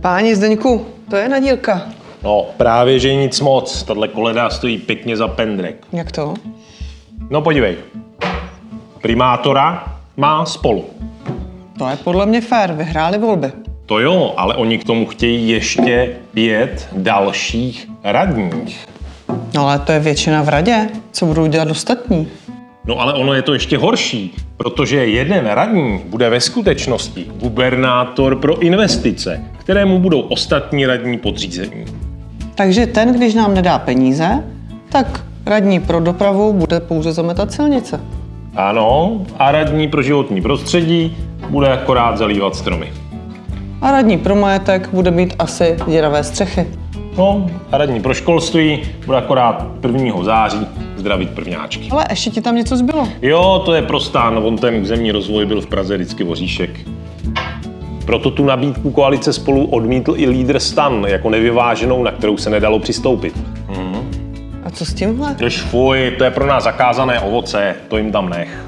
Páni Zdeňku, to je nadílka. No, právě, že nic moc. Tahle koleda stojí pěkně za pendrek. Jak to? No podívej. Primátora má spolu. To je podle mě fér, vyhráli volby. To jo, ale oni k tomu chtějí ještě pět dalších radních. No ale to je většina v radě. Co budou dělat ostatní? No ale ono je to ještě horší, protože jeden radní bude ve skutečnosti gubernátor pro investice, kterému budou ostatní radní podřízení. Takže ten, když nám nedá peníze, tak radní pro dopravu bude pouze zametat silnice. Ano, a radní pro životní prostředí bude akorát zalívat stromy. A radní pro majetek bude mít asi děravé střechy. No, a radní pro školství bude akorát 1. září zdravit prvňáčky. Ale ještě ti tam něco zbylo. Jo, to je prostá, no on ten územní rozvoj byl v Praze vždycky voříšek. Proto tu nabídku koalice spolu odmítl i lídr stan jako nevyváženou, na kterou se nedalo přistoupit. A co s tímhle? Když fuj, to je pro nás zakázané ovoce, to jim tam nech.